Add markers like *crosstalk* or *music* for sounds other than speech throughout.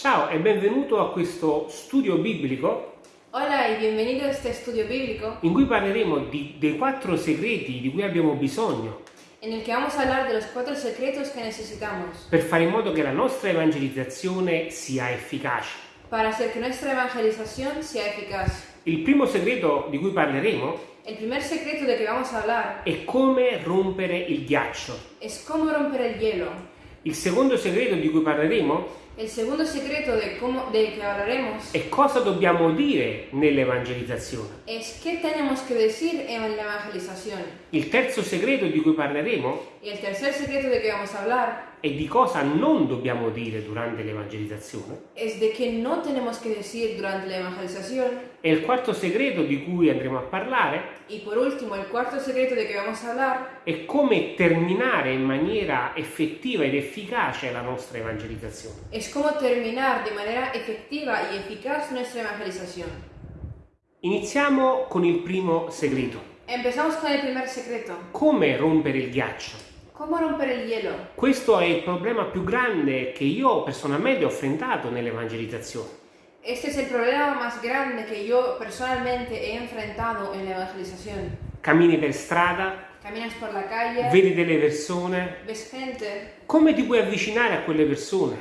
Ciao e benvenuto a questo studio biblico Hola y bienvenido a este estudio bíblico in cui parleremo di- dei quattro segreti di cui abbiamo bisogno en el que vamos a hablar de los cuatro secretos que necesitamos per fare in modo che la nostra evangelizzazione sia efficace. para hacer que nuestra evangelización sea eficaz. Il primo segreto di cui parleremo El primer secreto de que vamos a hablar è come rompere il ghiaccio. es cómo romper el hielo. Il secondo segreto di cui parleremo El segundo secreto de cómo de que hablaremos è cosa dobbiamo dire nell'evangelizzazione. es qué tenemos que decir en la evangelización. Il terzo segreto di cui parleremo Y el tercer secreto de que vamos a hablar è di cosa non dobbiamo dire durante l'evangelizzazione. es de qué no tenemos que decir durante la evangelización. E il quarto segreto di cui andremo a parlare Y por último, el cuarto secreto de que vamos a hablar è come terminare in maniera effettiva ed efficace la nostra evangelizzazione. es cómo terminar de manera efectiva y eficaz nuestra evangelización. Iniziamo con il primo segreto. Empezamos con el primer secreto. Come rompere il ghiaccio? ¿Cómo romper el hielo? Questo è il problema più grande che io personalmente ho affrontato nell'evangelizzazione. Este es el problema más grande que yo personalmente he enfrentado en la evangelización. Cammini per strada, calle, vedi delle persone, ves gente. come ti puoi avvicinare a quelle persone?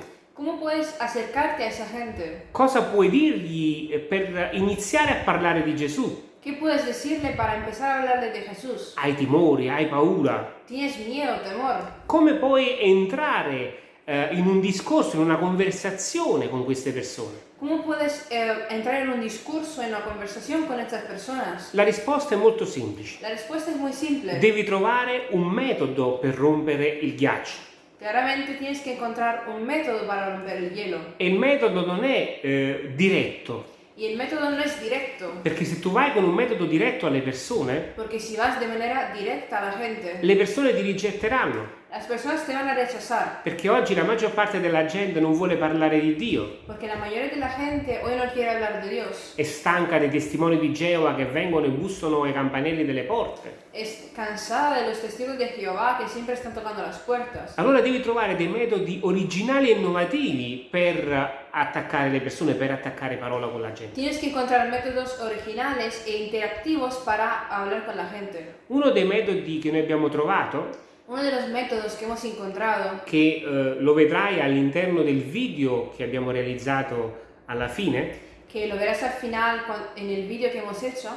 Cosa puoi dirgli per iniziare a parlare di Gesù? ¿Qué puedes decirle para empezar a hablarle de Jesús? Hai timori, hai paura? ¿Tienes miedo, temor? Come puoi entrare eh, in un discorso, in una conversazione con queste persone? ¿Cómo puedes eh, entrar en un discurso, en una conversación con estas personas? La risposta è molto semplice. La respuesta es muy simple. Devi trovare un metodo per rompere il ghiaccio. Claramente tienes que encontrar un método para romper el hielo. E il metodo non è eh, diretto, Y el método no es directo, perché se tu vai con un metodo diretto alle persone, porque si vas de manera directa a la gente, le persone ti rigetteranno. Las personas te van a rechazar, Perché oggi la maggior parte della gente non vuole parlare di Dio. porque la mayoría de la gente hoy no quiere hablar de Dios. È stanca dei testimoni di Geova che vengono e bussano ai campanelli delle porte. Es cansada de los testigos de Jehová que siempre están tocando las puertas. Allora devi trovare dei metodi originali e innovativi per attaccare le persone, per attaccare parola con la gente. Tienes que encontrar métodos originales e interactivos para hablar con la gente. Uno dei metodi che noi abbiamo trovato, Uno de los métodos que hemos encontrado, che eh, lo vedrai all'interno del video che abbiamo realizzato alla fine, que lo verás al final cuan- en el vídeo que hemos hecho,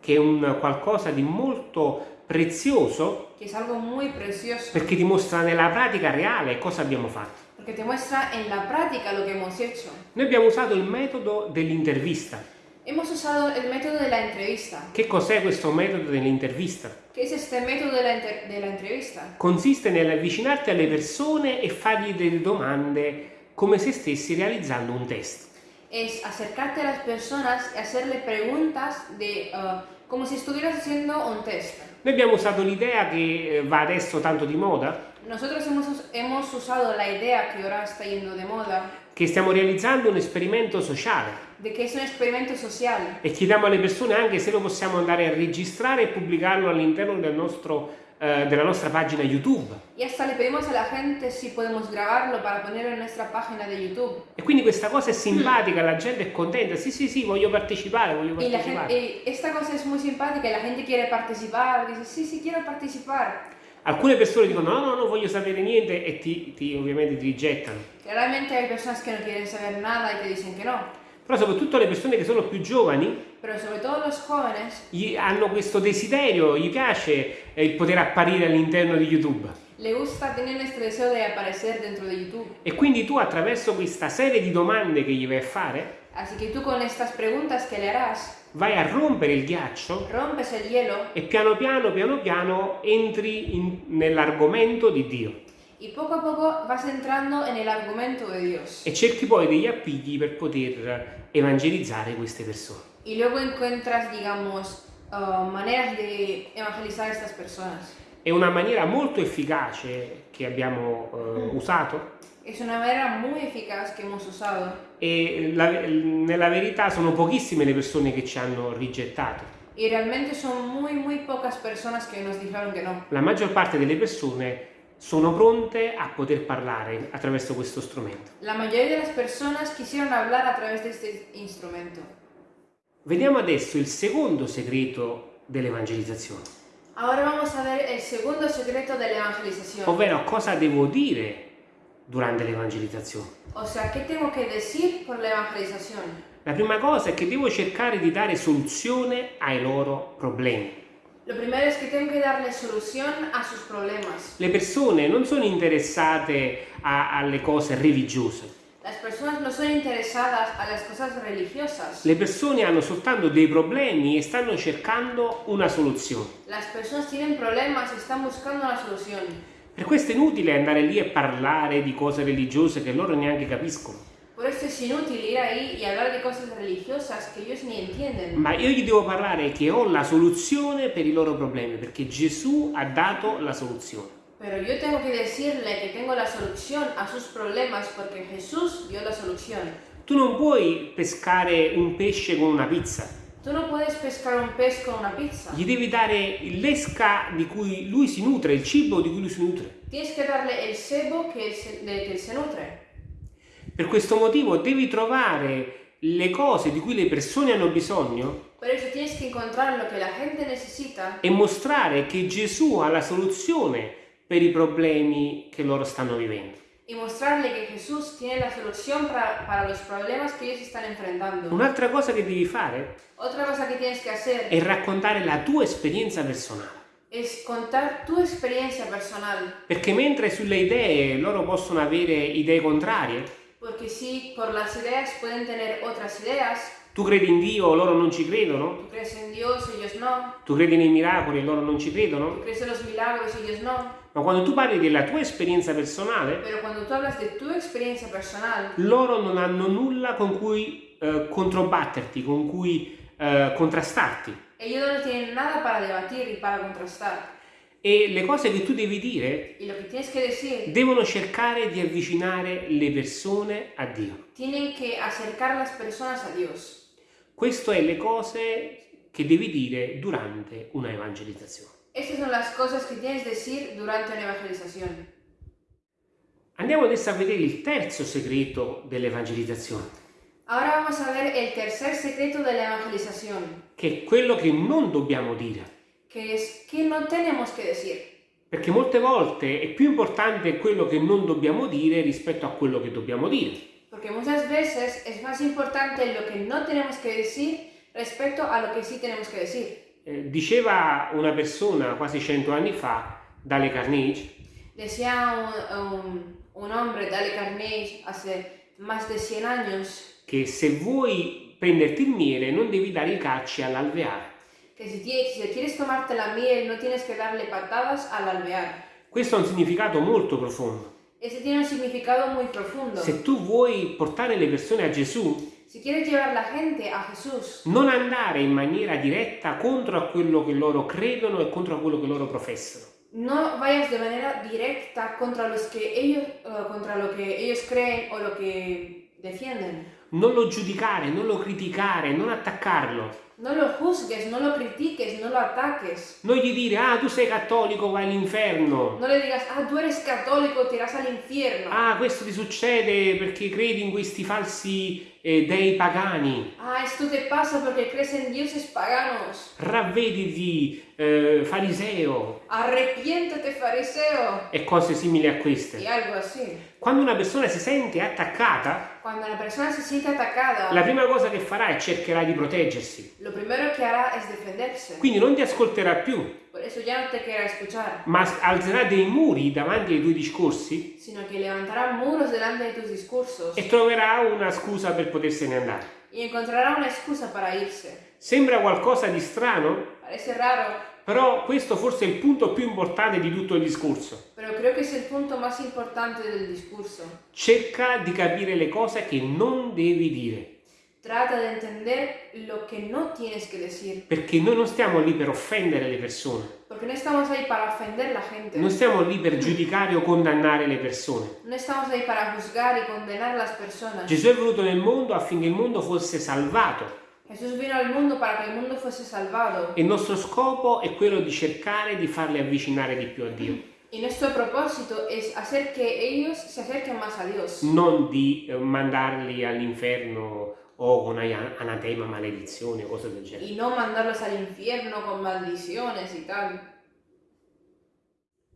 che è un qualcosa di molto prezioso que es algo muy precioso, perché dimostra nella pratica reale cosa abbiamo fatto. porque te muestra en la práctica lo que hemos hecho. Noi abbiamo usato il metodo dell'intervista. Hemos usado el método de la entrevista. Che cos'è questo metodo dell'intervista? ¿Qué es este método de la, inter- de la entrevista? Consiste nell'avvicinarti alle persone e fargli delle domande come se stessi realizzando un test. Es acercarte a las personas y hacerle preguntas de, uh, como si estuvieras haciendo un test. Noi abbiamo usato l'idea che eh, va adesso tanto di moda, Nosotros hemos, us- hemos usado la idea que ahora está yendo de moda, che stiamo realizzando un esperimento sociale de que es un experimento social e chiediamo alle persone anche se lo possiamo andare a registrare e pubblicarlo all'interno del nostro, eh, della nostra pagina YouTube. y hasta le pedimos a la gente si podemos grabarlo para ponerlo en nuestra página de YouTube. E quindi questa cosa è simpatica, la gente è contenta, sì sì sì, voglio partecipare, voglio Y partecipare. gente, y esta cosa es muy simpática y la gente quiere participar, dice, sí, sí, quiero participar. Alcune persone dicono no, no, non voglio sapere niente e ti, ti- ovviamente ti rigettano. Claramente hay personas que no quieren saber nada y te dicen que no, Però soprattutto le persone che sono più giovani jóvenes hanno questo desiderio, gli piace eh, il poter apparire all'interno di YouTube. le gusta, tienen este deseo de aparecer dentro de YouTube. E quindi tu attraverso questa serie di domande che gli vai a fare, Así que tú con estas preguntas que le harás, vai a rompere il ghiaccio rompes el hielo e piano piano, piano piano entri nell'argomento di Dio y poco a poco vas entrando en el argumento de Dios. e cerchi poi degli appigli per poter evangelizzare queste persone. Y luego encuentras, digamos, uh, maneras de evangelizar estas personas. È una maniera molto efficace che abbiamo eh, usato Es una manera muy eficaz que hemos usado e la- nella verità sono pochissime le persone che ci hanno rigettato. y realmente son muy, muy pocas personas que nos dijeron que no. La maggior parte delle persone sono pronte a poter parlare attraverso questo strumento. La mayoría de las personas quisieron hablar a través de este instrumento. Vediamo adesso il secondo segreto dell'evangelizzazione, Ahora vamos a ver el segundo secreto de la evangelización. ovvero cosa devo dire durante l'evangelizzazione. O sea, ¿qué tengo que decir por la evangelización? La prima cosa è che devo cercare di dare soluzione ai loro problemi. Lo primero es que tengo que darle solución a sus problemas. Le persone non sono interessate a- alle cose religiose, Las personas no son interesadas a las cosas religiosas. le persone hanno soltanto dei problemi e stanno cercando una soluzione. Las personas tienen problemas y están buscando una solución. Per questo è inutile andare lì e parlare di cose religiose che loro neanche capiscono. Por esto es inútil ir ahí y hablar de cosas religiosas que ellos ni entienden. Ma io gli devo parlare che ho la soluzione per i loro problemi, perché Gesù ha dato la soluzione. Pero yo tengo que decirle que tengo la solución a sus problemas porque Jesús dio la solución. Tu non puoi pescare un pesce con una pizza, Tú no puedes pescar un pez con una pizza. gli devi dare l'esca di cui lui si nutre, il cibo di cui lui si nutre. Tienes que darle el sebo que él se, nutre. Per questo motivo devi trovare le cose di cui le persone hanno bisogno Por eso tienes que encontrar lo que la gente necesita e mostrare che Gesù ha la soluzione per i problemi che loro stanno vivendo. y mostrarle que Jesús tiene la solución para, para los problemas que ellos están enfrentando. Un'altra cosa che devi fare Otra cosa que tienes que hacer è raccontare la tua esperienza personale. es contar tu experiencia personal. Perché mentre sulle idee loro possono avere idee contrarie, Porque si por las ideas pueden tener otras ideas, tu credi in Dio, loro non ci credono, tú crees en Dios, ellos no. tu credi nei miracoli, loro non ci Tú credono, crees en los milagros, ellos no. Ma quando tu parli della tua esperienza personale, tu experiencia personal, loro non hanno nulla con cui eh, controbatterti, con cui eh, contrastarti. ellos no tienen nada para debatir y para contrastar. E le cose che tu devi dire que que decir, devono cercare di avvicinare le persone a Dio. tienen que acercar a las personas a Dios. Queste sono le cose che devi dire durante una evangelizzazione. Estas son las cosas que tienes que decir durante una evangelización. Andiamo adesso a vedere il terzo segreto dell'evangelizzazione, Ahora vamos a ver el tercer secreto de la evangelización, che è quello che non dobbiamo dire. que es que no tenemos que decir. Perché molte volte è più importante quello che non dobbiamo dire rispetto a quello che dobbiamo dire. Porque muchas veces es más importante lo que no tenemos que decir respecto a lo que sí tenemos que decir. Eh, diceva una persona quasi cento anni fa, Dale Carnegie, Decía un, un- un hombre, Dale Carnegie, hace más de 100 años, che se vuoi prenderti il miele non devi dare i calci all'alveare. tie- si quieres tomarte la miel no tienes que darle patadas al alvear. Questo ha un significato molto profondo. Ese tiene un significado muy profundo. Se tu vuoi portare le persone a Gesù, Si quieres llevar la gente a Jesús, non andare in maniera diretta contro a quello che loro credono e contro a quello che loro professano. no vayas de manera directa contra, los que ellos, eh, contra lo que ellos creen o lo que defienden. Non lo giudicare, non lo criticare, non attaccarlo. No lo juzgues, no lo critiques, no lo ataques. Non gli dire, ah, tu sei cattolico, vai all'inferno. No le digas, ah, tú eres católico, te irás al infierno. Ah, questo ti succede perché credi in questi falsi eh, dei pagani. Ah, esto te pasa porque crees en dioses paganos. Ravvediti, eh, fariseo Arrepiéntete, fariseo. e cose simili a queste. algo así. Quando una persona si sente attaccata, Cuando la persona se siente atacada, la prima cosa che farà è cercherà di proteggersi. lo primero que hará es defenderse. Quindi non ti ascolterà più, Por eso ya no te querrá escuchar, ma alzerà dei muri davanti ai tuoi discorsi sino que levantará muros delante de tus discursos e troverà una scusa per potersene andare. y encontrará una excusa para irse. Sembra qualcosa di strano, Parece raro, però questo forse è il punto più importante di tutto il discorso. pero creo que es el punto más importante del discurso. Cerca di capire le cose che non devi dire, Trata de entender lo que no tienes que decir, perché noi non stiamo lì per offendere le persone, porque no estamos ahí para ofender a la gente. non stiamo lì per giudicare o condannare le persone. No estamos ahí para juzgar y condenar a las personas. Gesù è venuto nel mondo affinché il mondo fosse salvato Jesús vino al mundo para que el mundo fuese salvado. e il nostro scopo è quello di cercare di farli avvicinare di più a Dio. Y nuestro propósito es hacer que ellos se acerquen más a Dios. non di eh, mandarli all'inferno o con anatema, maledizione, cose del genere. Y no mandarlos al infierno con maldiciones y tal.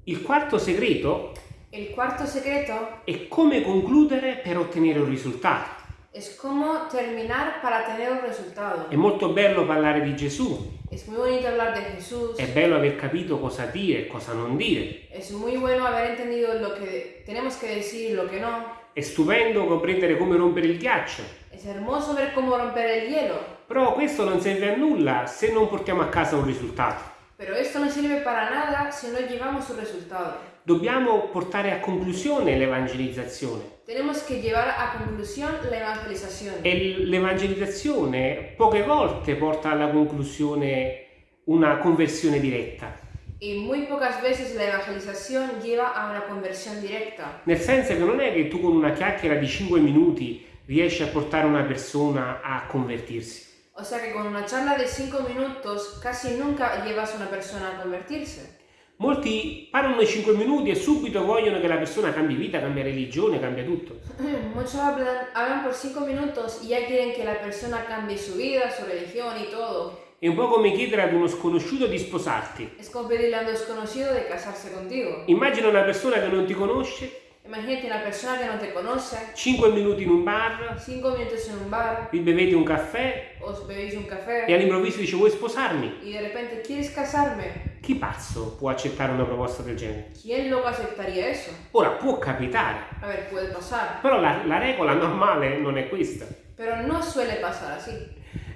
Il quarto segreto El cuarto secreto è come concludere per ottenere un risultato. Es cómo terminar para tener un resultado. È molto bello parlare di Gesù, Es muy bonito hablar de Jesús. è bello aver capito cosa dire e cosa non dire, Es muy bueno haber entendido lo que tenemos que decir y lo que no. è stupendo comprendere come rompere il ghiaccio, Es hermoso ver cómo romper el hielo. però questo non serve a nulla se non portiamo a casa un risultato. Pero esto no sirve para nada si no llevamos un resultado. Dobbiamo portare a conclusione l'evangelizzazione Tenemos que llevar a conclusión la evangelización. e l'evangelizzazione poche volte porta alla conclusione una conversione diretta, Y muy pocas veces la evangelización lleva a una conversión directa. nel senso che non è che tu con una chiacchiera di 5 minuti riesci a portare una persona a convertirsi. O sea que con una charla de 5 minutos casi nunca llevas a una persona a convertirse. Molti parlano i 5 minuti e subito vogliono che la persona cambi vita, cambia religione, cambia tutto. *clears throat* Muchos hablan, hablan por 5 minutos y ya quieren que la persona cambie su vida, su religión y todo. È un po' come chiedere ad uno sconosciuto di sposarti. Es como pedirle a un desconocido de casarse contigo. Immagina una persona che non ti conosce, Imagínate una persona que no te conoce, 5 minuti in un bar, 5 minutos en un bar, vi bevete un caffè os bebéis un e café all'improvviso dice vuoi sposarmi? y de repente, ¿quieres casarme? Chi pazzo può accettare una proposta del genere? ¿Quién loco aceptaría eso? Ora può capitare, A ver, puede pasar, però la, la regola normale non è questa. pero no suele pasar así.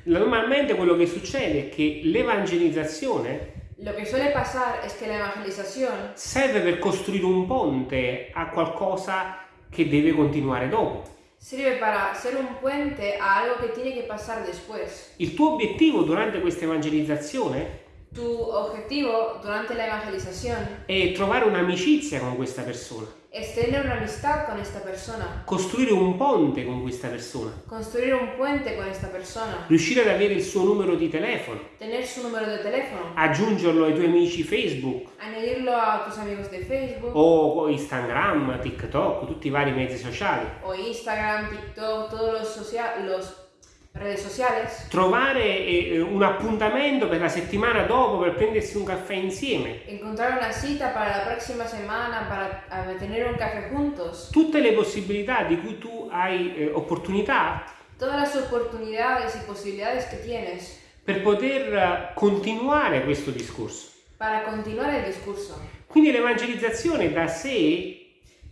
Normalmente quello che succede è che l'evangelizzazione Lo que suele pasar es que la evangelización serve per costruire un ponte a qualcosa che deve continuare dopo. sirve para ser un puente a algo que tiene que pasar después. Il tuo obiettivo durante questa evangelizzazione Tu objetivo durante la evangelización è trovare un'amicizia con questa persona, es tener una amistad con esta persona, costruire un ponte con questa persona, construir un puente con esta persona, riuscire ad avere il suo numero di telefono, tener su número de teléfono, aggiungerlo ai tuoi amici Facebook. Añadirlo a tus amigos de Facebook. O Instagram, TikTok, tutti i vari mezzi sociali. o Instagram, TikTok, todos los, socia- los redes sociales. Trovare eh, un appuntamento per la settimana dopo per prendersi un caffè insieme. Encontrar una cita para la próxima semana para eh, tener un café juntos. Tutte le possibilità di cui tu hai eh, opportunità Todas las oportunidades y posibilidades que tienes per poter eh, continuare questo discorso. para continuar el discurso. Quindi l'evangelizzazione da sé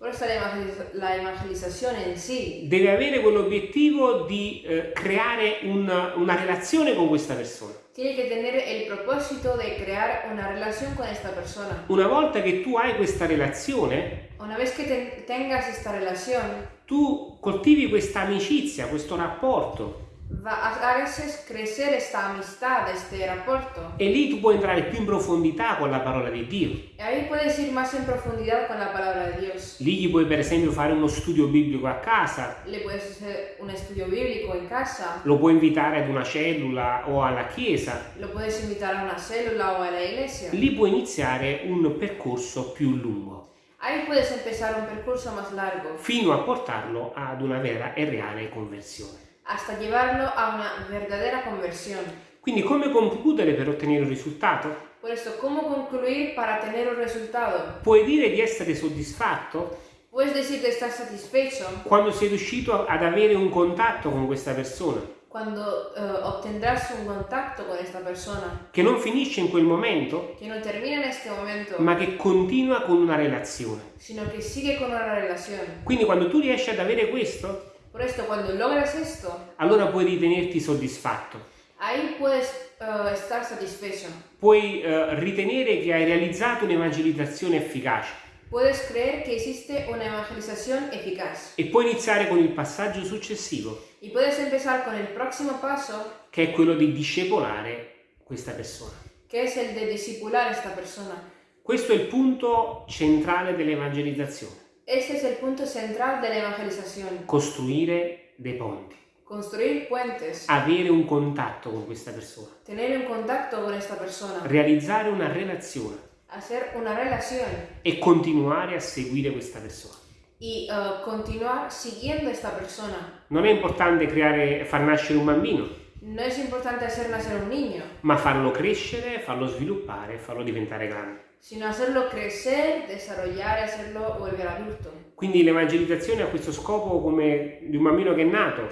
Por eso la, evangeliz- la evangelización en sí deve avere quell'obiettivo di eh, creare un- una relazione con questa persona. tiene que tener el propósito de crear una relación con esta persona. Una volta che tu hai questa relazione, Una vez que ten- tengas esta relación, tu coltivi questa amicizia, questo rapporto va, haces crecer esta amistad, este rapporto. e lì tu puoi entrare più in profondità con la parola di Dio. Y ahí puedes ir más en profundidad con la palabra de Dios. Lì gli puoi per esempio fare uno studio biblico a casa, Le puedes hacer un estudio bíblico en casa, lo puoi invitare ad una cellula o alla chiesa. lo puedes invitar a una célula o a la iglesia. Lì puoi iniziare un percorso più lungo, Ahí puedes empezar un percurso más largo fino a portarlo ad una vera e reale conversione. Hasta llevarlo a una verdadera conversión. Quindi come concludere per ottenere un risultato? Por esto, ¿cómo concluir para tener un resultado? Puoi dire di essere soddisfatto Puedes decir que estás satisfecho quando sei riuscito ad avere un contatto con questa persona, cuando eh, obtendrás un contacto con esta persona, che non finisce in quel momento, que no termina en este momento, ma che continua con una relazione. sino que sigue con una relación. Quindi quando tu riesci ad avere questo, Por esto, cuando logras esto, allora puoi ritenerti soddisfatto. ahí puedes eh, estar satisfecho. Puoi eh, ritenere che hai realizzato un'evangelizzazione efficace Puedes creer que existe una evangelización eficaz. e puoi iniziare con il passaggio successivo, Y puedes empezar con el próximo paso, che è quello di discepolare questa persona. que es el de discipular esta persona. Questo è il punto centrale dell'evangelizzazione, Este es el punto central de la evangelización. costruire dei ponti, Construir puentes, avere un contatto con questa persona, tener un contacto con esta persona, realizzare una relazione. hacer una relación e continuare a seguire questa persona. y eh, continuar siguiendo esta persona. Non è importante creare, far nascere un bambino, No es importante hacer nacer un niño, ma farlo crescere, farlo sviluppare, farlo diventare grande. Sino hacerlo crecer, desarrollar hacerlo volver adulto. Quindi l'evangelizzazione ha questo scopo come di un bambino che è nato,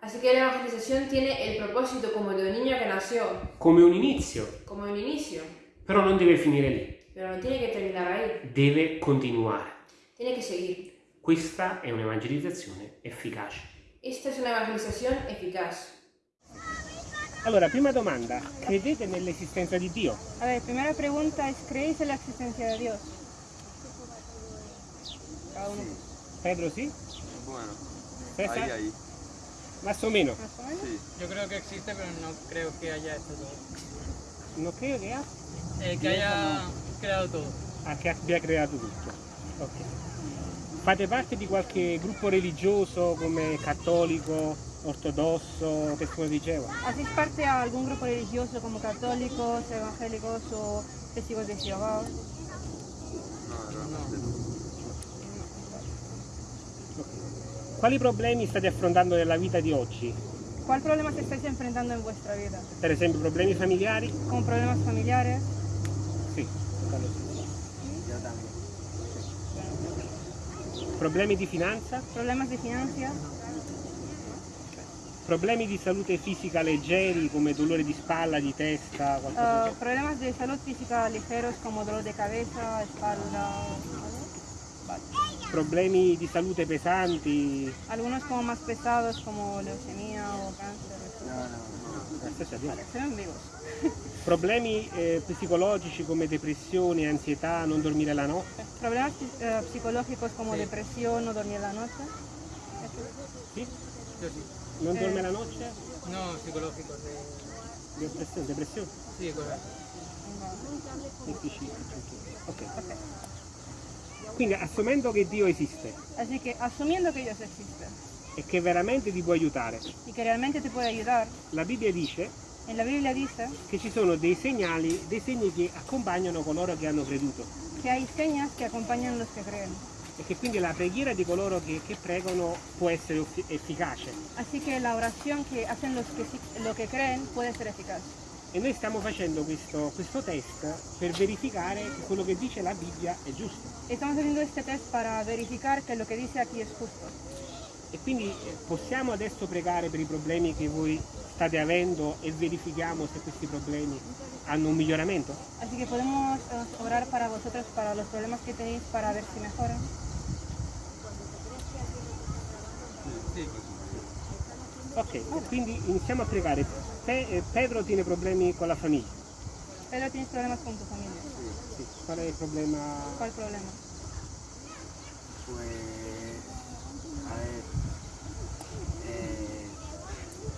Así que la evangelización tiene el propósito como de un niño que nació, come un inizio, como un inicio, però non deve finire lì, pero no tiene que terminar ahí, deve continuare. tiene que seguir. Questa è un'evangelizzazione efficace. Esta es una evangelización eficaz. Allora, prima domanda, credete nell'esistenza di Dio? A ver, primera pregunta es, ¿creéis en la existencia de Dios? Cada uno. Pedro sì? Bueno, César? ahí, ahí. Más o meno. ¿Más o menos? Sí. Yo creo que existe, pero no creo que haya hecho todo. Non credo che, ha- Eh, que haya creado todo. ah, che abbia creato tutto. Ok. Fate parte di qualche gruppo religioso come cattolico, ortodosso, testimone di Geova? ¿Hacéis parte a algún grupo religioso como católicos, evangélicos o testigos de Jehová? No, realmente no. Quali problemi state affrontando nella vita di oggi? ¿Cuál problemas estáis enfrentando en vuestra vida? Per esempio problemi familiari? ¿Como problemas familiares? Sì. quello sì. Yo también. Problemi di finanza? ¿Problemas de finanzas? Problemi di salute fisica leggeri come dolore di spalla, di testa, qualcosa del genere? ¿Problemas de salud física ligeros como dolor de cabeza, espalda? ¿vale? Problemi di salute pesanti? Algunos como más pesados como leucemia o cáncer. No, no, no. Ven vivos. *laughs* Problemi eh, psicologici come depressione, ansietà, non dormire la notte? Problemas eh, psicológicos como Sí. depresión o dormir la noche. Sì? Yo Non Eh. dorme la noche? No, psicológicos. De... Depressione? depressione? Sí, correcto. Difficile. Ok. Quindi assumendo che Dio esiste Así que asumiendo que Dios existe e che veramente ti può aiutare, y que realmente te puede ayudar, la Bibbia dice la Biblia dice che ci sono dei segnali, dei segni che accompagnano coloro che hanno creduto que hay señas que acompañan los que creen. E che quindi la preghiera di coloro che, che pregano può essere effi- efficace. Así que la oración que hacen los que, lo que creen puede ser eficaz. E noi stiamo facendo questo, questo test per verificare che quello che dice la Bibbia è giusto. Estamos haciendo este test para verificar que lo que dice aquí es justo. E quindi eh, possiamo adesso pregare per i problemi che voi state avendo e verifichiamo se questi problemi hanno un miglioramento? Así que podemos eh, orar para vosotros, para los problemas que tenéis, para ver si mejoran. Ok, quindi iniziamo a pregare. Pe- eh, Pedro tiene problemi con la famiglia. Pedro, tienes problemas con tu familia. Sì. Qual è il problema? ¿Cuál problema? Pues, a ver, eh,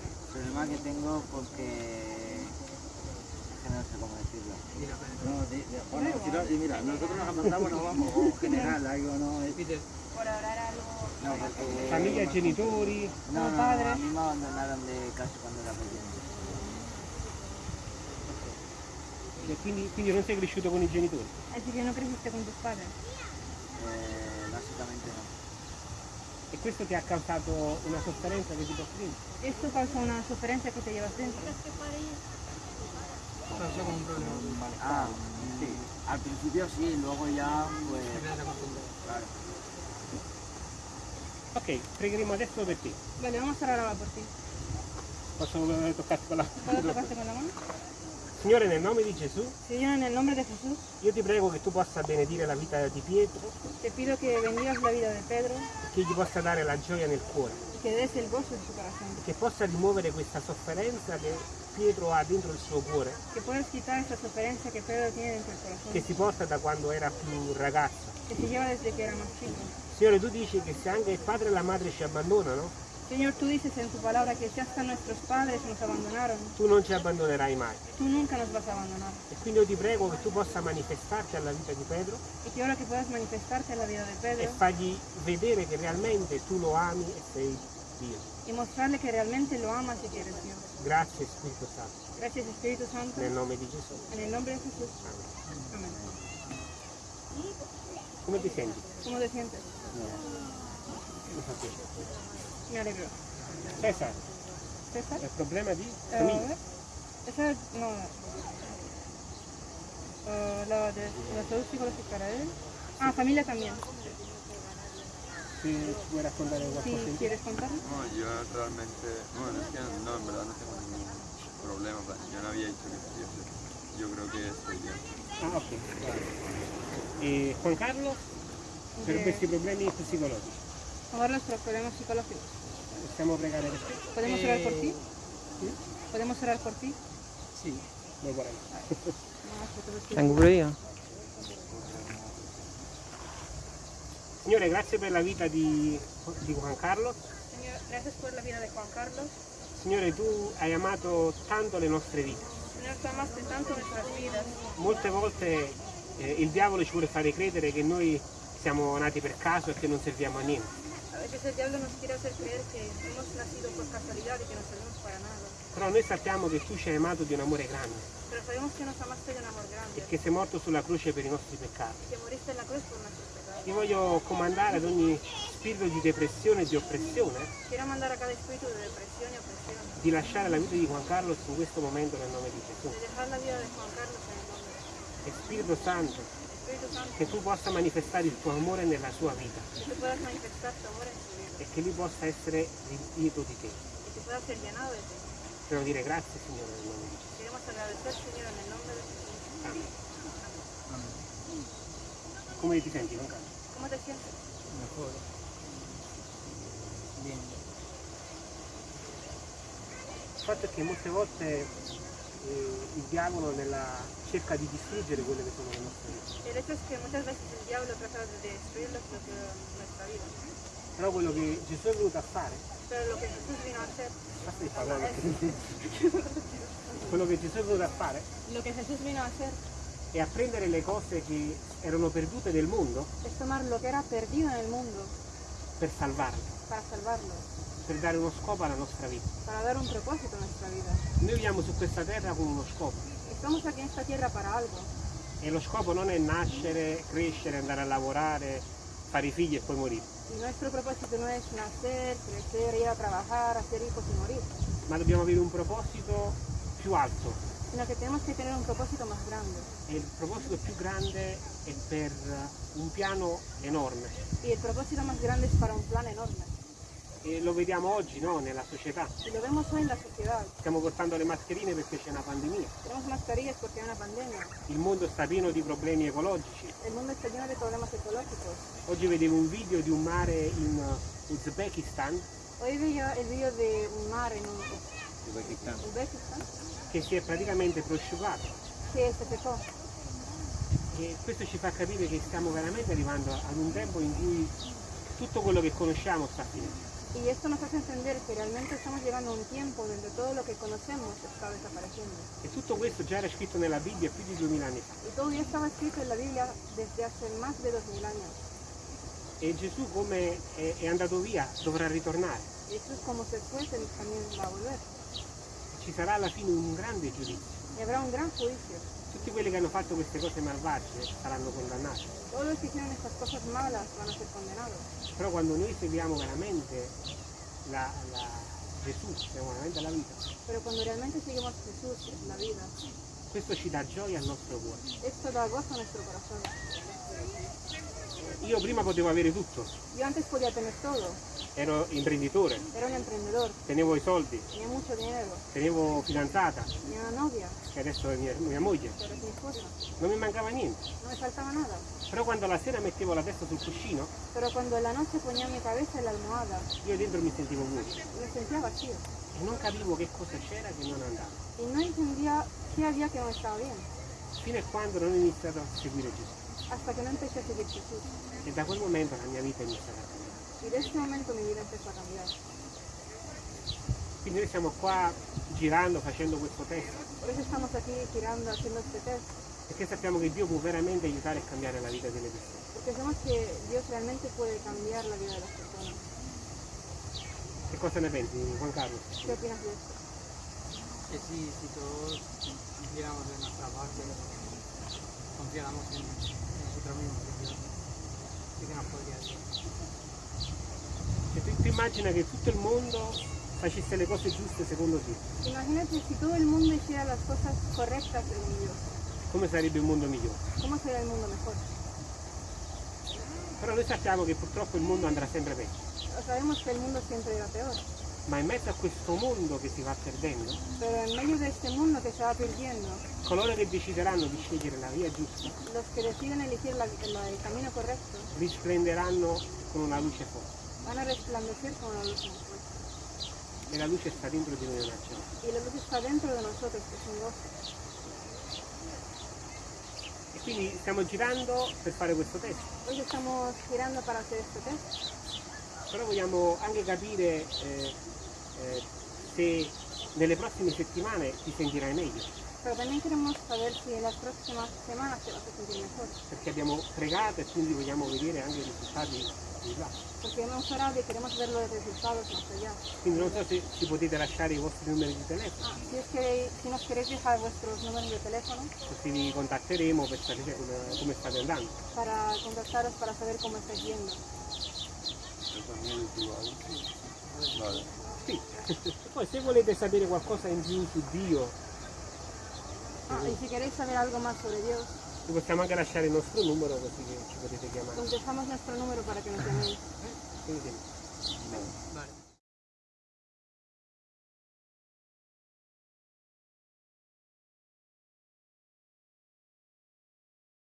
el problema que tengo porque, no sé cómo decirlo. No, di- di- bueno, si no- y mira, nosotros nos apuntamos, nos vamos, o general, algo, no, es- no, porque, Famiglia, genitori. no, no, padre. a mí me abandonaron de casa cuando era pequeño. E quindi, quindi non sei cresciuto con i genitori. Así que no creciste con tus padres. Eh, básicamente no. E questo ti ha causato una sofferenza che ti porti dentro. Esto causa una sugerencia que te llevas dentro. pasó con un problema. Ah, sí, al principio sí, luego ya, pues, claro. Ok, pregheremo adesso per te. Vale, vamos a orar ahora por ti. Posso toccarti con la ¿Puedo tocarte con la mano? Signore, nel nome di Gesù, Señor, en el nombre de Jesús, io ti prego che tu possa benedire la vita di Pietro, te pido que bendigas la vida de Pedro che gli possa dare la gioia nel cuore, que des el gozo en su corazón. che possa rimuovere questa sofferenza che Pietro ha dentro il suo cuore, Que puedas quitar esa sugerencia que Pedro tiene dentro del corazón. che si porta da quando era più ragazzo. Que se lleva desde que era más chico. Signore, tu dici che se anche il padre e la madre ci abbandonano, Señor, tú dices en tu palabra que si hasta nuestros padres nos abandonaron, tu non ci abbandonerai mai. tú nunca nos vas a abandonar. E quindi io ti prego che tu possa manifestarti alla vita di Pedro Y que ahora que puedas manifestarte en la vida de e Pedro fargli vedere che realmente tu lo ami e sei Dio. y mostrarle que realmente lo amas y que eres Dios. Grazie Spirito Santo, Gracias Espíritu Santo. nel nome di Gesù. En el nombre de Jesús. Amen. Amén. Come ti senti? ¿Cómo te sientes? Alegro. Cesar, ¿César? il problema di Eh, a famiglia. ver. Esa, no. Eh, la de la salud psicológica para él. Ah, familia también. Si qualcosa di quieres contarlo. No, yo realmente, bueno, es que no, en verdad no tengo ningún problema, plan, yo no había dicho que estuviese. Yo creo que estoy bien. Ah, ok. vale. E Juan Carlos, per questi problemi psicologici, Hablar nuestros problemas psicológicos. possiamo pregare per te? ¿Podemos Eh, orar por ti? sì? ¿Podemos orar por ti? Sì, lo vorrei. Tengo pure io. Signore, grazie per la vita di, di Juan Carlos. Señor, gracias por la vida de Juan Carlos. Signore, tu hai amato tanto le nostre vite. Señor, tú amaste tanto nuestras vidas. Molte volte eh, il diavolo ci vuole fare credere che noi siamo nati per caso e che non serviamo a niente. A veces el diablo nos quiere hacer creer que hemos nacido por casualidad y que no servimos para nada. Però noi sappiamo che tu ci hai amato di un amore grande Pero sabemos que nos amaste de un amor grande, e che sei morto sulla croce per i nostri peccati. que moriste en la cruz por nuestros pecados. Ti voglio comandare ad ogni spirito di depressione e di oppressione Quiero mandar a cada espíritu de depresión y opresión di lasciare la vita di Juan Carlos in questo momento nel nome di Gesù. de dejar la vida de Juan Carlos en el nombre de Jesús. E Spirito Santo, che tu possa manifestare il tuo amore nella sua vita e che lui possa essere riempito di te. ti. Dobbiamo dire grazie Signore nel nome di Gesù. Queremos agradecer, Señor, en el nombre de Jesús. Amen. Come ti senti Juan Carlos? ¿Cómo te sientes? Mejor. Bien. Il fatto è che molte volte il diavolo nella- cerca di distruggere quelle che sono le nostre vite. El hecho es que muchas veces el diablo trata de destruir lo que nuestra vida. Però quello che Gesù è venuto a fare, lo que Jesús vino a hacer, parlare perché- *laughs* quello che Gesù è venuto a fare lo que Jesús vino a hacer è a prendere le cose che erano perdute del mondo es tomar lo que era perdido en el mundo per salvarle, para salvarlo, per dare uno scopo alla nostra vita. para dar un propósito a nuestra vida. Noi viviamo su questa terra con uno scopo Estamos aquí en esta tierra para algo. e lo scopo non è nascere, crescere, andare a lavorare, fare i figli e poi morire, Y nuestro propósito no es nacer, crecer, ir a trabajar, hacer hijos y morir, ma dobbiamo avere un proposito più alto sino que tenemos que tener un propósito más grande. e il proposito più grande è per un piano enorme Y el propósito más grande es para un plan enorme. E lo vediamo oggi no, nella società. Y lo vemos hoy en la sociedad. Stiamo portando le mascherine perché c'è una pandemia, Tenemos mascarillas porque hay una pandemia. il mondo sta pieno di problemi ecologici. El mundo está lleno de problemas ecológicos. Oggi vedevo un video di un mare in Uzbekistan Hoy veía el vídeo de un mar en Uzbekistán. Uzbekistán che si è praticamente prosciugato que se secó. e questo ci fa capire che stiamo veramente arrivando ad un tempo in cui tutto quello che conosciamo sta finendo. Y esto nos hace entender que realmente estamos llegando a un tiempo donde todo lo que conocemos está desapareciendo. E tutto questo già era scritto nella Bibbia più di 2000 anni fa. Y todo ya estaba escrito en la Biblia desde hace más de 2000 años. E Gesù come è, è andato via dovrà ritornare. Jesús como se fue también va a volver. Ci sarà alla fine un grande giudizio. Y habrá un gran juicio. Tutti quelli che hanno fatto queste cose malvagie saranno condannati. Malas. Però quando noi seguiamo veramente la, la Gesù, seguiamo veramente la vita, Jesús, la vida, questo ci dà gioia al nostro cuore. esto da gozo a nuestro corazón. Io prima potevo avere tutto, Yo antes podía tener todo. ero imprenditore, Era un emprendedor, tenevo i soldi, tenía mucho dinero, tenevo fidanzata, tenía una novia, che adesso è mia, mia moglie, ahora es mi esposa. non mi mancava niente. No me faltaba nada. Però quando la sera mettevo la testa sul cuscino, Pero cuando en la noche ponía mi cabeza en la almohada, io dentro mi sentivo vuoto me sentía vacío. e non capivo che cosa c'era che non andava. Y no entendía qué había que no estaba bien. Fino a quando non ho iniziato a seguire Gesù. Hasta que no empecé a seguir Jesús. E da quel momento la mia vita è iniziata a cambiare. Y de este momento mi vida empezó a cambiar. Quindi noi siamo qua girando, facendo questo test, Por eso estamos aquí girando, haciendo este test. perché sappiamo che Dio può veramente aiutare a cambiare la vita delle persone. Porque sabemos que Dios realmente puede cambiar la vida de las personas. Che cosa ne pensi, Juan Carlos? ¿Qué opinas de esto? Que si, si todos hiciéramos de nuestra parte, confiáramos en nos podría decir. Cioè, tu, tu immagina che tutto il mondo facesse le cose giuste secondo te. Imagínate si todo el mundo hiciera las cosas correctas según Dios. Come sarebbe un mondo migliore? ¿Cómo sería el mundo mejor? Però noi sappiamo che purtroppo il mondo andrà sempre peggio. Sabemos que el mundo siempre irá peor, Ma in mezzo a questo mondo che si va perdendo, va perdiendo, coloro che decideranno di scegliere la via giusta los que deciden elegir la- la- el camino correcto risplenderanno con una luce forte. van a resplandecer con luz muy fuerte. E la luce sta dentro di noi una. Y la luz está dentro de nosotros, es un gozo. E quindi stiamo girando per fare questo test. Hoy estamos girando para hacer este test, Però vogliamo anche capire eh, eh, se nelle prossime settimane ti sentirai meglio. pero también queremos saber si en las próximas semanas te vas a sentir mejor. Perché abbiamo pregato e quindi vogliamo vedere anche i risultati di là. Porque hemos orado y queremos ver los resultados más allá. Quindi non so se ci potete lasciare i vostri numeri di telefono, Ah, si es que si nos queréis dejar vuestros números de teléfono così vi contatteremo per sapere come, come state andando. para contactaros para saber cómo estáis yendo. Vale. Sì. E poi se volete sapere qualcosa in più su Dio, Ah, y si queréis saber algo más sobre Dios, possiamo anche lasciare il nostro numero così che ci potete chiamare. os dejamos nuestro número para que nos llaméis. Quindi, Vale. Vale.